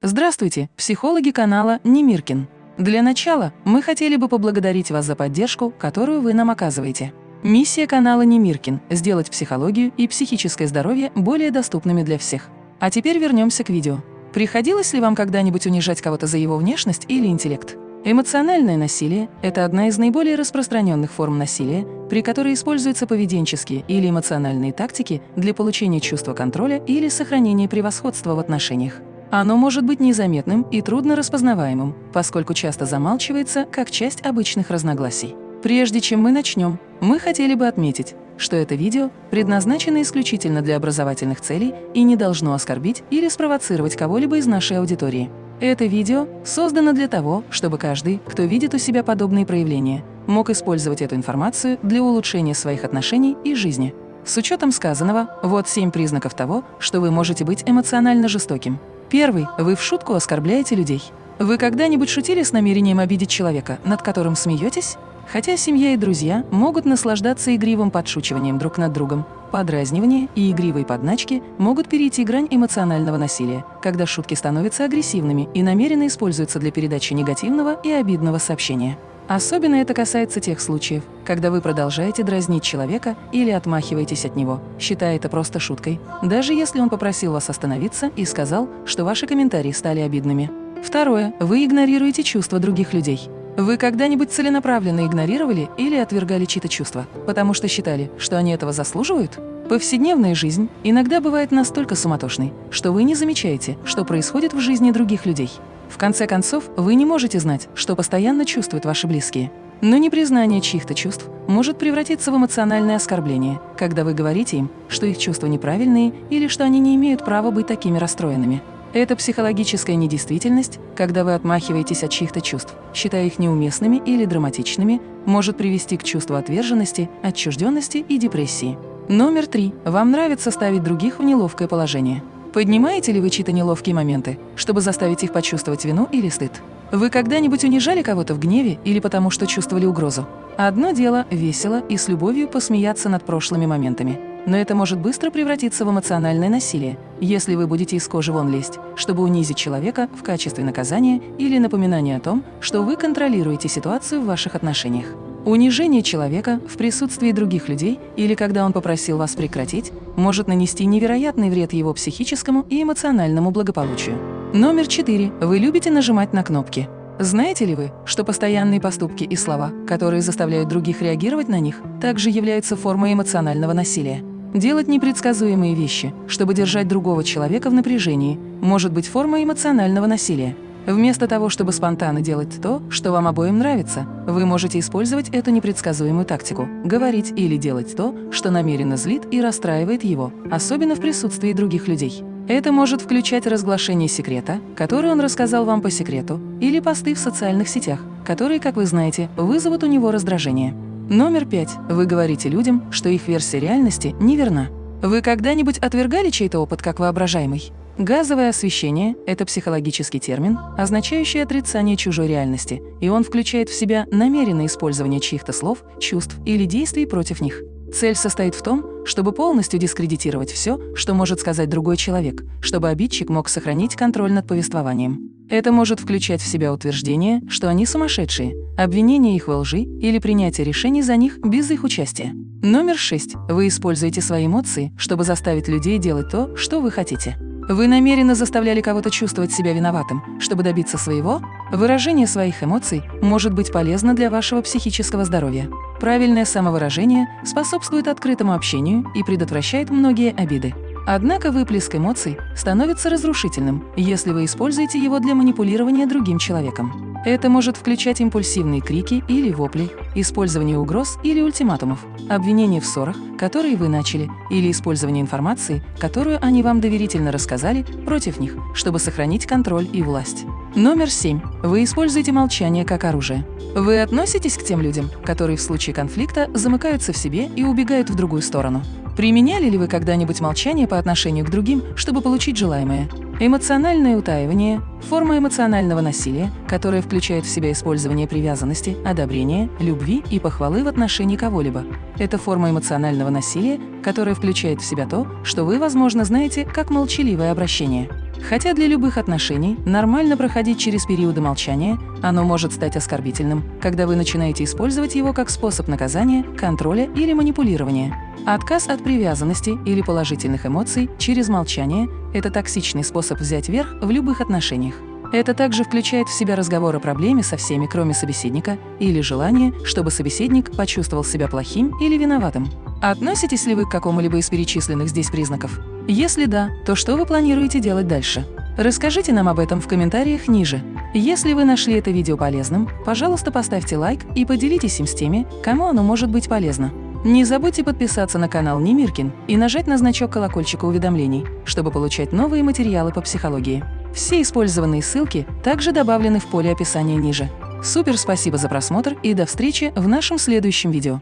Здравствуйте, психологи канала Немиркин. Для начала мы хотели бы поблагодарить вас за поддержку, которую вы нам оказываете. Миссия канала Немиркин – сделать психологию и психическое здоровье более доступными для всех. А теперь вернемся к видео. Приходилось ли вам когда-нибудь унижать кого-то за его внешность или интеллект? Эмоциональное насилие – это одна из наиболее распространенных форм насилия, при которой используются поведенческие или эмоциональные тактики для получения чувства контроля или сохранения превосходства в отношениях. Оно может быть незаметным и трудно распознаваемым, поскольку часто замалчивается как часть обычных разногласий. Прежде чем мы начнем, мы хотели бы отметить, что это видео предназначено исключительно для образовательных целей и не должно оскорбить или спровоцировать кого-либо из нашей аудитории. Это видео создано для того, чтобы каждый, кто видит у себя подобные проявления, мог использовать эту информацию для улучшения своих отношений и жизни. С учетом сказанного, вот семь признаков того, что вы можете быть эмоционально жестоким. Первый. Вы в шутку оскорбляете людей. Вы когда-нибудь шутили с намерением обидеть человека, над которым смеетесь? Хотя семья и друзья могут наслаждаться игривым подшучиванием друг над другом, Подразнивание и игривые подначки могут перейти грань эмоционального насилия, когда шутки становятся агрессивными и намеренно используются для передачи негативного и обидного сообщения. Особенно это касается тех случаев, когда вы продолжаете дразнить человека или отмахиваетесь от него, считая это просто шуткой, даже если он попросил вас остановиться и сказал, что ваши комментарии стали обидными. Второе. Вы игнорируете чувства других людей. Вы когда-нибудь целенаправленно игнорировали или отвергали чьи-то чувства, потому что считали, что они этого заслуживают? Повседневная жизнь иногда бывает настолько суматошной, что вы не замечаете, что происходит в жизни других людей. В конце концов, вы не можете знать, что постоянно чувствуют ваши близкие. Но непризнание чьих-то чувств может превратиться в эмоциональное оскорбление, когда вы говорите им, что их чувства неправильные или что они не имеют права быть такими расстроенными. Это психологическая недействительность, когда вы отмахиваетесь от чьих-то чувств, считая их неуместными или драматичными, может привести к чувству отверженности, отчужденности и депрессии. Номер три. Вам нравится ставить других в неловкое положение. Поднимаете ли вы чьи-то неловкие моменты, чтобы заставить их почувствовать вину или стыд? Вы когда-нибудь унижали кого-то в гневе или потому что чувствовали угрозу? Одно дело – весело и с любовью посмеяться над прошлыми моментами. Но это может быстро превратиться в эмоциональное насилие, если вы будете из кожи вон лезть, чтобы унизить человека в качестве наказания или напоминания о том, что вы контролируете ситуацию в ваших отношениях. Унижение человека в присутствии других людей или когда он попросил вас прекратить, может нанести невероятный вред его психическому и эмоциональному благополучию. Номер четыре. Вы любите нажимать на кнопки. Знаете ли вы, что постоянные поступки и слова, которые заставляют других реагировать на них, также являются формой эмоционального насилия? Делать непредсказуемые вещи, чтобы держать другого человека в напряжении, может быть формой эмоционального насилия. Вместо того, чтобы спонтанно делать то, что вам обоим нравится, вы можете использовать эту непредсказуемую тактику – говорить или делать то, что намеренно злит и расстраивает его, особенно в присутствии других людей. Это может включать разглашение секрета, который он рассказал вам по секрету, или посты в социальных сетях, которые, как вы знаете, вызовут у него раздражение. Номер пять. Вы говорите людям, что их версия реальности неверна. Вы когда-нибудь отвергали чей-то опыт как воображаемый? Газовое освещение – это психологический термин, означающий отрицание чужой реальности, и он включает в себя намеренное использование чьих-то слов, чувств или действий против них. Цель состоит в том, чтобы полностью дискредитировать все, что может сказать другой человек, чтобы обидчик мог сохранить контроль над повествованием. Это может включать в себя утверждение, что они сумасшедшие, обвинение их во лжи или принятие решений за них без их участия. Номер шесть. Вы используете свои эмоции, чтобы заставить людей делать то, что вы хотите. Вы намеренно заставляли кого-то чувствовать себя виноватым, чтобы добиться своего? Выражение своих эмоций может быть полезно для вашего психического здоровья. Правильное самовыражение способствует открытому общению и предотвращает многие обиды. Однако выплеск эмоций становится разрушительным, если вы используете его для манипулирования другим человеком. Это может включать импульсивные крики или вопли, использование угроз или ультиматумов, обвинения в ссорах, которые вы начали, или использование информации, которую они вам доверительно рассказали, против них, чтобы сохранить контроль и власть. Номер семь. Вы используете молчание как оружие. Вы относитесь к тем людям, которые в случае конфликта замыкаются в себе и убегают в другую сторону. Применяли ли вы когда-нибудь молчание по отношению к другим, чтобы получить желаемое? Эмоциональное утаивание – форма эмоционального насилия, которая включает в себя использование привязанности, одобрения, любви и похвалы в отношении кого-либо. Это форма эмоционального насилия, которая включает в себя то, что вы, возможно, знаете как молчаливое обращение. Хотя для любых отношений нормально проходить через периоды молчания, оно может стать оскорбительным, когда вы начинаете использовать его как способ наказания, контроля или манипулирования. Отказ от привязанности или положительных эмоций через молчание – это токсичный способ взять верх в любых отношениях. Это также включает в себя разговор о проблеме со всеми, кроме собеседника, или желание, чтобы собеседник почувствовал себя плохим или виноватым. Относитесь ли вы к какому-либо из перечисленных здесь признаков? Если да, то что вы планируете делать дальше? Расскажите нам об этом в комментариях ниже. Если вы нашли это видео полезным, пожалуйста, поставьте лайк и поделитесь им с теми, кому оно может быть полезно. Не забудьте подписаться на канал Немиркин и нажать на значок колокольчика уведомлений, чтобы получать новые материалы по психологии. Все использованные ссылки также добавлены в поле описания ниже. Супер спасибо за просмотр и до встречи в нашем следующем видео.